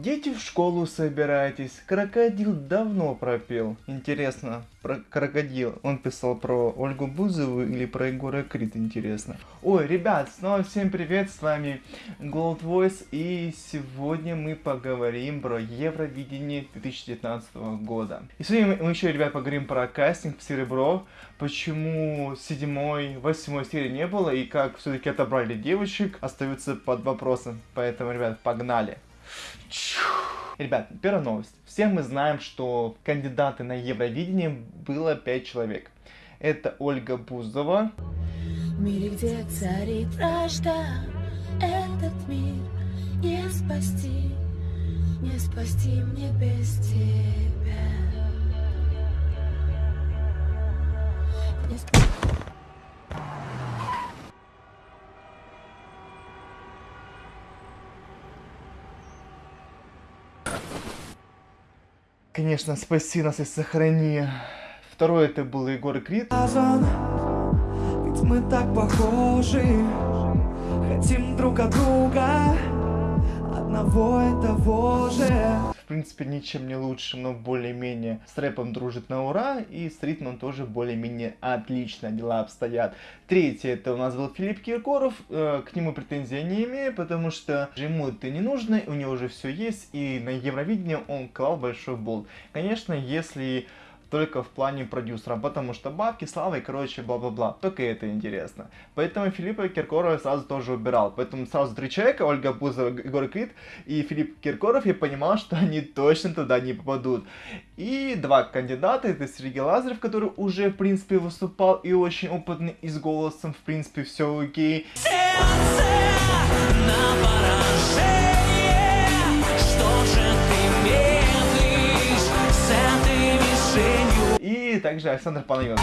Дети в школу собираетесь. Крокодил давно пропел. Интересно, про крокодил. Он писал про Ольгу Бузову или про Егора Крид, интересно. Ой, ребят, снова всем привет, с вами Gold Voice. И сегодня мы поговорим про Евровидение 2019 года. И сегодня мы еще, ребят, поговорим про кастинг в Серебро. Почему седьмой, восьмой серии не было и как все-таки отобрали девочек, остаются под вопросом. Поэтому, ребят, погнали. Ребят, первая новость. Все мы знаем, что кандидаты на Евровидение было 5 человек. Это Ольга Бузова. В где царит вражда, этот мир не спасти, не спасти мне без тебя. Не спасти. Конечно, спаси нас и сохрани. Второй это был Егор Крид. Ведь мы так похожи Хотим друг от друга Одного и того же принципе, ничем не лучше, но более-менее с рэпом дружит на ура. И с ритмом тоже более-менее отлично дела обстоят. Третий это у нас был Филипп Киркоров. Э, к нему претензий не имею, потому что ему это не нужно, у него уже все есть. И на Евровидении он клал большой болт. Конечно, если только в плане продюсера, потому что бабки, слава и короче бла-бла-бла. Только это интересно. Поэтому Филиппа Киркорова сразу тоже убирал. Поэтому сразу три человека, Ольга Бузова, Егор Крид и Филипп Киркоров, я понимал, что они точно туда не попадут. И два кандидата, это Сергей Лазарев, который уже, в принципе, выступал и очень опытный, и с голосом, в принципе, все окей. Сердце на поражение takže Alexander Panagion.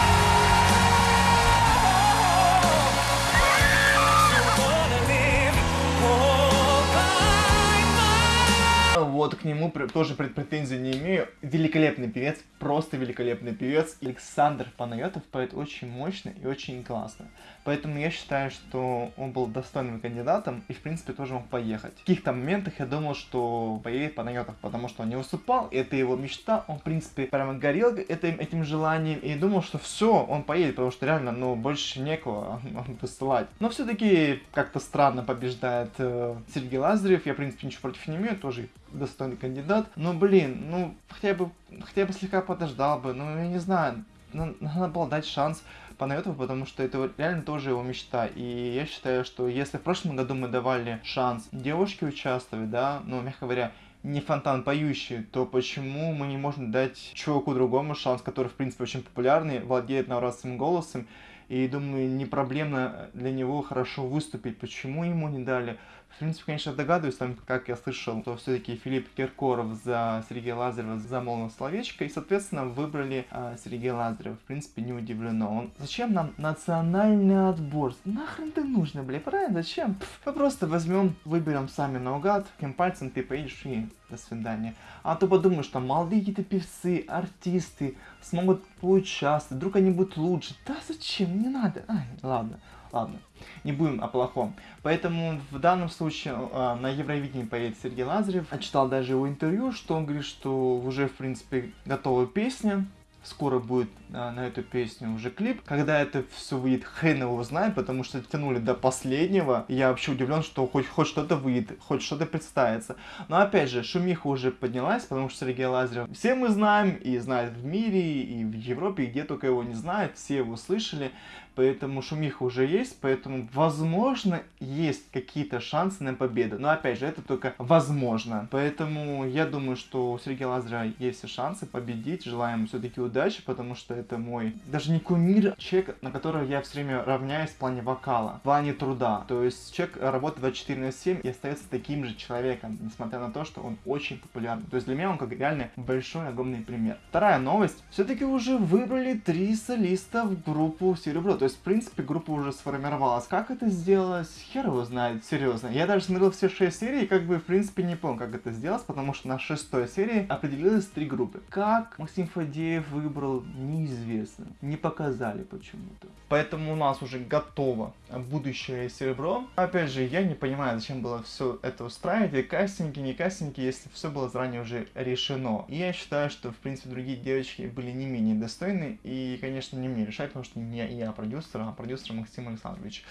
Вот к нему тоже претензий не имею. Великолепный певец, просто великолепный певец. Александр Панайотов поет очень мощно и очень классно. Поэтому я считаю, что он был достойным кандидатом и, в принципе, тоже мог поехать. В каких-то моментах я думал, что поедет Панайотов, потому что он не выступал, это его мечта. Он, в принципе, прямо горел этим, этим желанием и думал, что все, он поедет, потому что реально, ну, больше некого высылать. Но все-таки как-то странно побеждает э, Сергей Лазарев. Я, в принципе, ничего против не имею, тоже достойный кандидат. Но, блин, ну, хотя бы, хотя бы слегка подождал бы, ну, я не знаю, на- надо было дать шанс Панайотову, потому что это реально тоже его мечта. И я считаю, что если в прошлом году мы давали шанс девушке участвовать, да, ну, мягко говоря, не фонтан поющий, то почему мы не можем дать чуваку другому шанс, который, в принципе, очень популярный, владеет навратным голосом, и думаю, не проблемно для него хорошо выступить. Почему ему не дали? В принципе, конечно, догадываюсь, там, как я слышал, то все-таки Филипп Киркоров за Сергея Лазарева замолвил словечко, и, соответственно, выбрали а, Сергея Лазарева. В принципе, не удивлено. Он... Зачем нам национальный отбор? Нахрен ты нужно, бля, правильно? Зачем? Пф, мы просто возьмем, выберем сами наугад, каким пальцем ты поедешь и до свидания. А то подумаешь, что молодые какие-то певцы, артисты смогут поучаствовать, вдруг они будут лучше. Да зачем? Не надо. Ай, ладно. Ладно, не будем о плохом. Поэтому в данном случае э, на Евровидении поедет Сергей Лазарев. Я читал даже его интервью, что он говорит, что уже, в принципе, готова песня. Скоро будет а, на эту песню уже клип. Когда это все выйдет, хрен его знает, потому что тянули до последнего. Я вообще удивлен, что хоть, хоть что-то выйдет, хоть что-то представится. Но опять же, шумиха уже поднялась, потому что Сергей Лазарев все мы знаем, и знают в мире, и в Европе, и где только его не знают, все его слышали. Поэтому шумиха уже есть, поэтому, возможно, есть какие-то шансы на победу. Но, опять же, это только возможно. Поэтому я думаю, что у Сергея Лазарева есть все шансы победить. Желаем все-таки удачи, потому что это мой, даже не кумир, а человек, на которого я все время равняюсь в плане вокала, в плане труда. То есть человек работает 24 на 7 и остается таким же человеком, несмотря на то, что он очень популярный. То есть для меня он как реально большой, огромный пример. Вторая новость. Все-таки уже выбрали три солиста в группу Серебро. То есть, в принципе, группа уже сформировалась. Как это сделалось, хер его знает, серьезно. Я даже смотрел все шесть серий и как бы, в принципе, не понял, как это сделалось, потому что на шестой серии определилось три группы. Как Максим Фадеев выбрал, неизвестно. Не показали почему-то. Поэтому у нас уже готово будущее серебро. Опять же, я не понимаю, зачем было все это устраивать. И кастинги, не кастинги, если все было заранее уже решено. И я считаю, что, в принципе, другие девочки были не менее достойны. И, конечно, не мне решать, потому что не я продюсер, а продюсер Максим Александрович.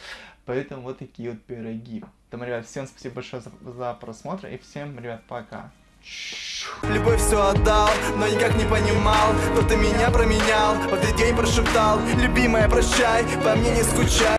Поэтому вот такие вот пироги. Поэтому, ребят, всем спасибо большое за, за просмотр. И всем, ребят, пока. Любовь все отдал, но никак не понимал Кто ты меня променял, в этот день прошептал Любимая, прощай, по мне не скучай